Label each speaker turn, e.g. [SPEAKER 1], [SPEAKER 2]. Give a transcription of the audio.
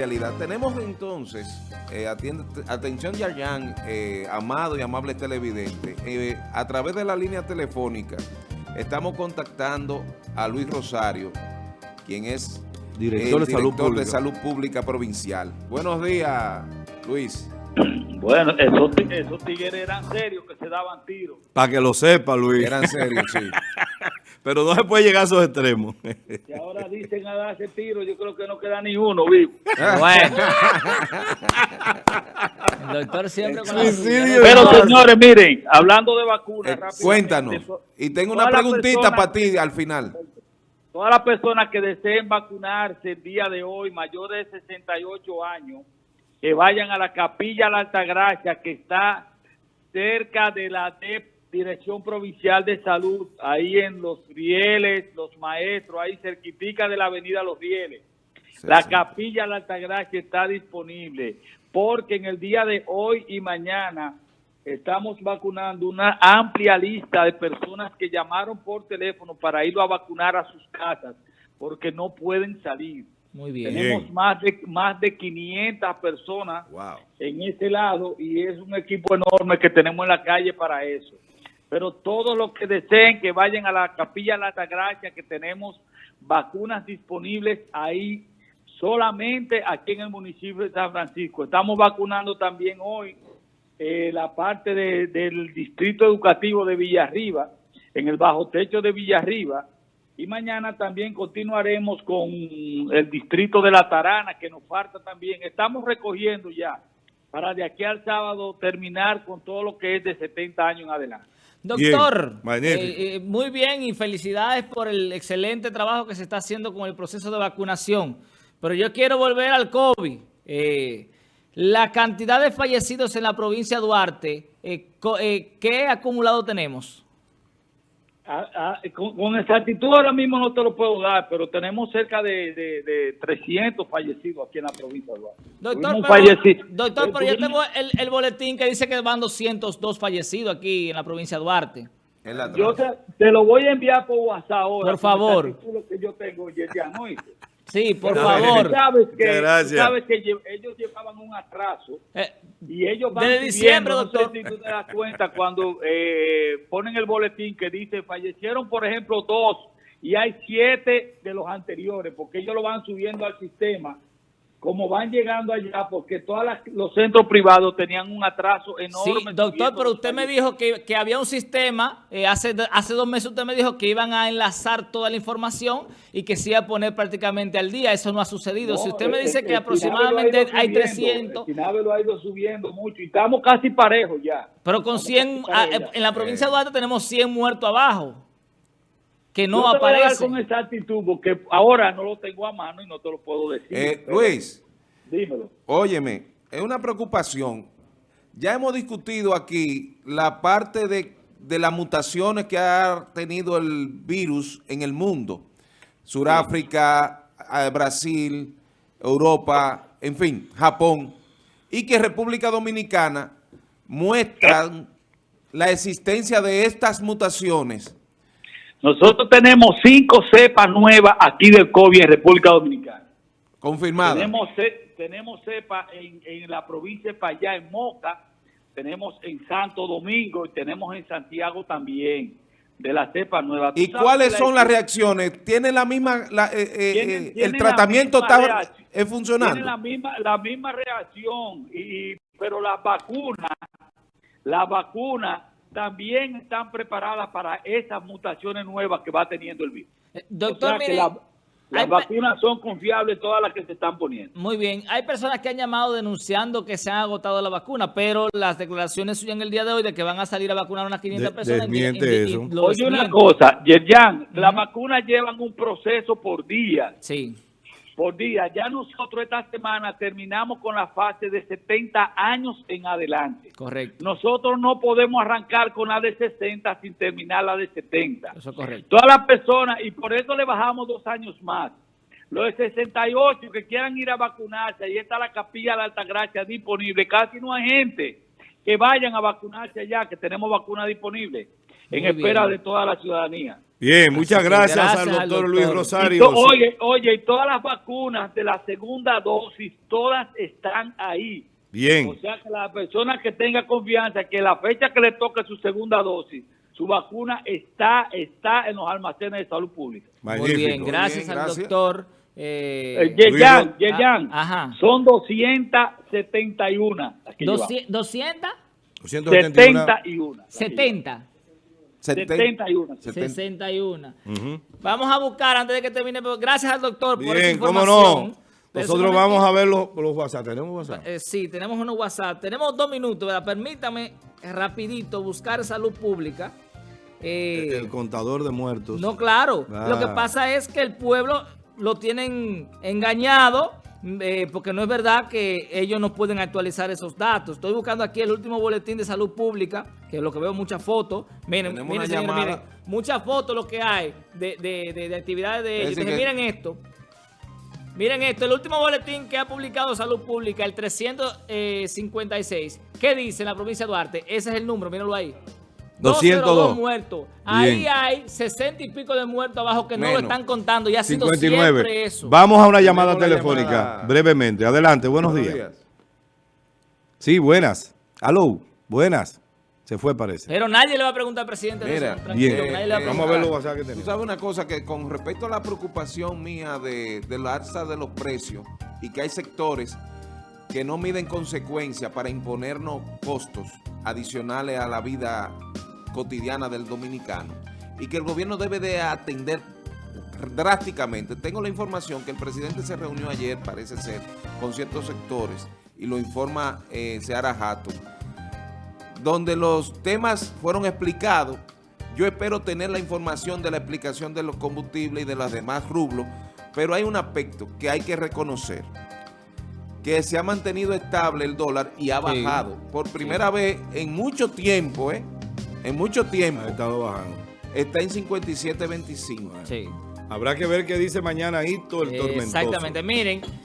[SPEAKER 1] realidad. Tenemos entonces, eh, atiende, atención Yayan, eh, amado y amable televidente, eh, a través de la línea telefónica estamos contactando a Luis Rosario, quien es
[SPEAKER 2] director,
[SPEAKER 1] el
[SPEAKER 2] de, salud
[SPEAKER 1] director de Salud Pública Provincial. Buenos días, Luis.
[SPEAKER 3] Bueno, esos, esos tigres eran serios que se daban tiros.
[SPEAKER 2] Para que lo sepa, Luis.
[SPEAKER 1] Eran serios, sí.
[SPEAKER 2] Pero no se puede llegar a esos extremos.
[SPEAKER 3] Y ahora dicen a darse tiro, yo creo que no queda ni uno vivo.
[SPEAKER 4] Bueno. El doctor siempre con
[SPEAKER 2] Suicidio.
[SPEAKER 3] Pero señores, miren, hablando de vacunas,
[SPEAKER 1] Eh,
[SPEAKER 3] rápidamente,
[SPEAKER 1] cuéntanos. Y tengo una preguntita para ti al final.
[SPEAKER 3] Todas las personas que deseen vacunarse el día de hoy, mayores de 68 años, que vayan a la Capilla La Altagracia, que está cerca de la DEP, Dirección Provincial de Salud, ahí en Los Rieles, Los Maestros, ahí cerquitica de la Avenida Los Rieles.
[SPEAKER 1] Sí,
[SPEAKER 3] La
[SPEAKER 1] sí.
[SPEAKER 3] Capilla La Altagracia está disponible, porque en el día de hoy y mañana estamos vacunando una amplia lista de personas que llamaron por teléfono para ir a vacunar a sus casas, porque no pueden salir.
[SPEAKER 4] Muy bien.
[SPEAKER 3] Tenemos más de, más de 500 personas
[SPEAKER 1] Wow.
[SPEAKER 3] en ese lado y es un equipo enorme que tenemos en la calle para eso. Pero todos los que deseen que vayan a la Capilla La Altagracia, que tenemos vacunas disponibles ahí solamente aquí en el municipio de San Francisco. Estamos vacunando también hoy eh, la parte de- del distrito educativo de Villarriba, en el bajo techo de Villarriba. Y mañana también continuaremos con el distrito de La Tarana, que nos falta también. Estamos recogiendo ya para de aquí al sábado terminar con todo lo que es de 70 años en adelante.
[SPEAKER 4] Doctor,
[SPEAKER 2] Bien,
[SPEAKER 4] eh, eh, muy bien y felicidades por el excelente trabajo que se está haciendo con el proceso de vacunación. Pero yo quiero volver al COVID. Eh, la cantidad de fallecidos en la provincia de Duarte, ¿qué acumulado tenemos?
[SPEAKER 3] Ah, ah, con, con exactitud ahora mismo no te lo puedo dar, pero tenemos cerca de, de, de 300 fallecidos aquí en la provincia de Duarte.
[SPEAKER 4] Doctor, pero,
[SPEAKER 3] falleci-
[SPEAKER 4] doctor,
[SPEAKER 3] eh,
[SPEAKER 4] pero yo tengo el, el boletín que dice que van 202 fallecidos aquí en la provincia de Duarte.
[SPEAKER 3] Yo te, te lo voy a enviar por WhatsApp ahora.
[SPEAKER 4] Por favor.
[SPEAKER 3] que yo tengo, ya, ¿no?
[SPEAKER 4] Sí, por
[SPEAKER 3] Pero
[SPEAKER 4] favor.
[SPEAKER 3] sabes que,
[SPEAKER 2] gracias.
[SPEAKER 3] sabes que ellos llevaban un atraso
[SPEAKER 4] Eh,
[SPEAKER 3] y ellos van
[SPEAKER 4] Desde
[SPEAKER 3] subiendo,
[SPEAKER 4] diciembre,
[SPEAKER 3] no sé
[SPEAKER 4] doctor.
[SPEAKER 3] si tú te das cuenta cuando eh, ponen el boletín que dice fallecieron, por ejemplo, dos y hay siete de los anteriores, porque ellos lo van subiendo al sistema, como van llegando allá, porque todos los centros privados tenían un atraso
[SPEAKER 4] Sí,
[SPEAKER 3] enorme.
[SPEAKER 4] doctor,
[SPEAKER 3] subiendo
[SPEAKER 4] pero usted me dijo que, que había un sistema, eh, hace, hace dos meses usted me dijo que iban a enlazar toda la información y que se iba a poner prácticamente al día. Eso no ha sucedido. si usted me dice
[SPEAKER 3] el-
[SPEAKER 4] que aproximadamente
[SPEAKER 3] ha
[SPEAKER 4] hay
[SPEAKER 3] ido subiendo,
[SPEAKER 4] 300,
[SPEAKER 3] El lo ha ido subiendo mucho y estamos casi parejos ya.
[SPEAKER 4] pero con
[SPEAKER 3] Estamos
[SPEAKER 4] 100,
[SPEAKER 3] casi
[SPEAKER 4] ah, en la provincia de Duarte tenemos 100 muertos abajo, que no
[SPEAKER 3] Yo te voy a dar
[SPEAKER 4] aparecen.
[SPEAKER 3] con exactitud porque ahora no lo tengo a mano y no te lo puedo decir.
[SPEAKER 1] Eh, Luis,
[SPEAKER 3] Dímelo.
[SPEAKER 1] óyeme, es una preocupación. Ya hemos discutido aquí la parte de, de las mutaciones que ha tenido el virus en el mundo. Suráfrica, Brasil, Europa, en fin, Japón. Y que República Dominicana muestran la existencia de estas mutaciones.
[SPEAKER 3] Nosotros tenemos cinco cepas nuevas aquí del COVID en República Dominicana.
[SPEAKER 1] Confirmadas.
[SPEAKER 3] Tenemos, tenemos cepa en, en la provincia de Payá, en Moca, tenemos en Santo Domingo y tenemos en Santiago también, de la cepa nueva. ¿Tú
[SPEAKER 1] ¿Y cuáles
[SPEAKER 3] la-
[SPEAKER 1] son las reacciones? ¿Tiene la misma, la, eh, eh,
[SPEAKER 3] Tienen-
[SPEAKER 1] eh,
[SPEAKER 3] tienen
[SPEAKER 1] el tratamiento está es funcionando?
[SPEAKER 3] Tienen la misma, la misma reacción, y, pero las vacunas, las vacunas también están preparadas para esas mutaciones nuevas que va teniendo el virus.
[SPEAKER 4] Eh,
[SPEAKER 3] O
[SPEAKER 4] Doctor,
[SPEAKER 3] sea que
[SPEAKER 4] mire,
[SPEAKER 3] la- las vacunas son confiables todas las que se están poniendo.
[SPEAKER 4] Muy bien, hay personas que han llamado denunciando que se han agotado la vacuna, pero las declaraciones suyas en el día de hoy de que van a salir a vacunar a unas 500
[SPEAKER 2] De-
[SPEAKER 4] personas.
[SPEAKER 2] desmiente eso.
[SPEAKER 3] Oye una cosa, Yerjan, las vacunas llevan un proceso por día,
[SPEAKER 4] Sí,
[SPEAKER 3] por día. Ya nosotros esta semana terminamos con la fase de 70 años en adelante.
[SPEAKER 4] correcto.
[SPEAKER 3] Nosotros no podemos arrancar con la de 60 sin terminar la de 70.
[SPEAKER 4] Eso es correcto.
[SPEAKER 3] Todas las personas, y por eso le bajamos dos años más. Los de 68 que quieran ir a vacunarse, ahí está la capilla de Altagracia disponible. Casi no hay gente que vayan a vacunarse allá, que tenemos vacunas disponibles en espera de toda la ciudadanía.
[SPEAKER 2] Bien, muchas gracias,
[SPEAKER 4] gracias
[SPEAKER 2] al
[SPEAKER 4] al
[SPEAKER 2] doctor Luis Rosario.
[SPEAKER 3] to- oye, oye, y todas las vacunas de la segunda dosis, todas están ahí.
[SPEAKER 2] Bien.
[SPEAKER 3] O sea que la persona que tenga confianza que la fecha que le toque su segunda dosis, su vacuna está, está en los almacenes de salud pública.
[SPEAKER 4] Muy bien, gracias
[SPEAKER 1] bien,
[SPEAKER 4] al
[SPEAKER 1] gracias.
[SPEAKER 4] doctor. eh,
[SPEAKER 3] Eh, Yeyan, Yeyan,
[SPEAKER 4] Ah, ajá.
[SPEAKER 3] son 271. las que llevamos.
[SPEAKER 4] 200,
[SPEAKER 2] 271.
[SPEAKER 3] 71. las que
[SPEAKER 4] 70,
[SPEAKER 3] 71.
[SPEAKER 4] 61.
[SPEAKER 2] Ujú.
[SPEAKER 4] Vamos a buscar antes de que termine. Gracias al doctor por esa
[SPEAKER 2] Bien, cómo
[SPEAKER 4] información.
[SPEAKER 2] no. Nosotros vamos a ver los, los WhatsApp. ¿Tenemos WhatsApp?
[SPEAKER 4] Eh, sí, tenemos unos WhatsApp. Tenemos dos minutos, ¿verdad? Permítame rapidito buscar salud pública. Eh,
[SPEAKER 2] El contador de muertos.
[SPEAKER 4] no, claro.
[SPEAKER 2] Ah.
[SPEAKER 4] Lo que pasa es que el pueblo lo tienen engañado eh, porque no es verdad que ellos no pueden actualizar esos datos. Estoy buscando aquí el último boletín de salud pública, que es lo que veo muchas fotos. Miren,
[SPEAKER 1] Tenemos
[SPEAKER 4] miren, señores, miren, muchas fotos lo que hay de, de- de- de actividades de ellos. Entonces,
[SPEAKER 1] que-
[SPEAKER 4] miren esto. Miren esto, el último boletín que ha publicado Salud Pública, el 356. ¿Qué dice en la provincia de Duarte? Ese es el número, mírenlo ahí.
[SPEAKER 2] 202
[SPEAKER 4] muertos. Ahí
[SPEAKER 2] Bien.
[SPEAKER 4] hay 60 y pico de muertos abajo que no
[SPEAKER 1] Menos.
[SPEAKER 4] lo están contando y ha sido
[SPEAKER 2] 59.
[SPEAKER 4] siempre eso.
[SPEAKER 2] Vamos a una llamada telefónica
[SPEAKER 1] llamada.
[SPEAKER 2] brevemente. Adelante, buenos, días. Sí, buenas. Aló, buenas. Se fue, parece.
[SPEAKER 4] Pero nadie le va a preguntar al presidente de
[SPEAKER 1] Mira,
[SPEAKER 4] eso, tranquilo,
[SPEAKER 2] bien.
[SPEAKER 4] nadie le va a
[SPEAKER 1] Eh,
[SPEAKER 2] Vamos a ver los WhatsApp que
[SPEAKER 1] Tú
[SPEAKER 2] tenemos.
[SPEAKER 1] sabes una cosa, que con respecto a la preocupación mía de, de la alza de los precios y que hay sectores que no miden consecuencias para imponernos costos adicionales a la vida cotidiana del dominicano y que el gobierno debe de atender drásticamente. Tengo la información que el presidente se reunió ayer, parece ser, con ciertos sectores y lo informa eh, Seara Hatton donde los temas fueron explicados. Yo espero tener la información de la explicación de los combustibles y de los demás rublos, pero hay un aspecto que hay que reconocer, que se ha mantenido estable el dólar y ha
[SPEAKER 4] Sí.
[SPEAKER 1] bajado. Por primera vez en mucho tiempo, ¿eh? En mucho tiempo,
[SPEAKER 2] Ha estado bajando.
[SPEAKER 1] está en 57.25.
[SPEAKER 4] Sí.
[SPEAKER 2] Habrá que ver qué dice mañana Hito el tormentoso.
[SPEAKER 4] Exactamente. Miren,